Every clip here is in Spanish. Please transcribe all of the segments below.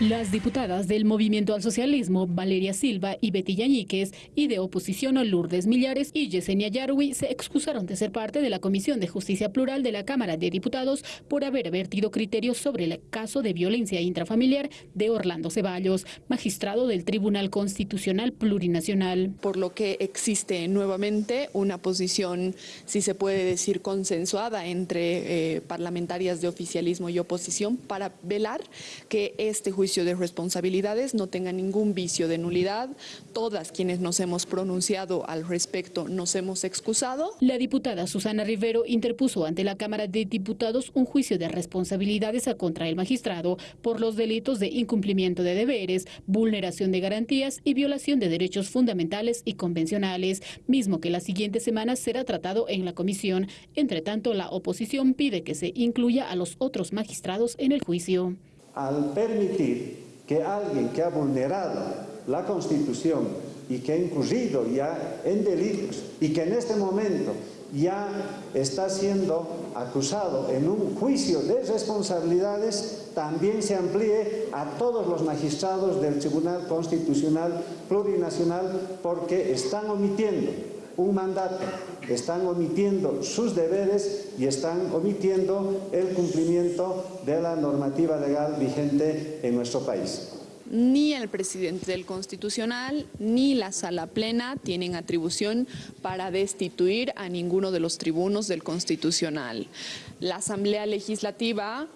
Las diputadas del Movimiento al Socialismo, Valeria Silva y Betty Yañíquez, y de oposición Lourdes Millares y Yesenia Yarwi, se excusaron de ser parte de la Comisión de Justicia Plural de la Cámara de Diputados por haber vertido criterios sobre el caso de violencia intrafamiliar de Orlando Ceballos, magistrado del Tribunal Constitucional Plurinacional. Por lo que existe nuevamente una posición, si se puede decir, consensuada entre eh, parlamentarias de oficialismo y oposición para velar que este juicio de responsabilidades no tenga ningún vicio de nulidad. Todas quienes nos hemos pronunciado al respecto nos hemos excusado. La diputada Susana Rivero interpuso ante la Cámara de Diputados un juicio de responsabilidades a contra el magistrado por los delitos de incumplimiento de deberes, vulneración de garantías y violación de derechos fundamentales y convencionales, mismo que la siguiente semana será tratado en la comisión. Entre tanto, la oposición pide que se incluya a los otros magistrados en el juicio al permitir que alguien que ha vulnerado la Constitución y que ha incurrido ya en delitos y que en este momento ya está siendo acusado en un juicio de responsabilidades, también se amplíe a todos los magistrados del Tribunal Constitucional Plurinacional porque están omitiendo un mandato, están omitiendo sus deberes y están omitiendo el cumplimiento de la normativa legal vigente en nuestro país. Ni el presidente del Constitucional ni la Sala Plena tienen atribución para destituir a ninguno de los tribunos del Constitucional. La Asamblea Legislativa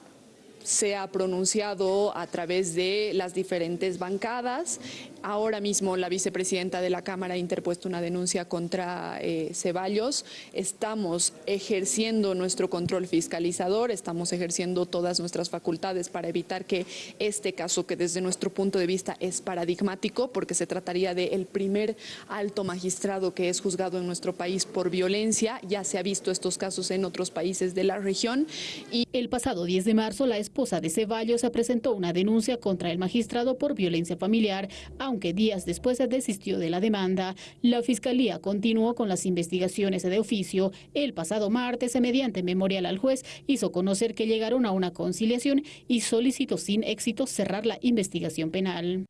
se ha pronunciado a través de las diferentes bancadas. Ahora mismo la vicepresidenta de la Cámara ha interpuesto una denuncia contra eh, Ceballos. Estamos ejerciendo nuestro control fiscalizador, estamos ejerciendo todas nuestras facultades para evitar que este caso, que desde nuestro punto de vista es paradigmático, porque se trataría del primer alto magistrado que es juzgado en nuestro país por violencia, ya se ha visto estos casos en otros países de la región. Y el pasado 10 de marzo la esposa de Ceballos presentó una denuncia contra el magistrado por violencia familiar, aunque días después se desistió de la demanda. La Fiscalía continuó con las investigaciones de oficio. El pasado martes, mediante memorial al juez, hizo conocer que llegaron a una conciliación y solicitó sin éxito cerrar la investigación penal.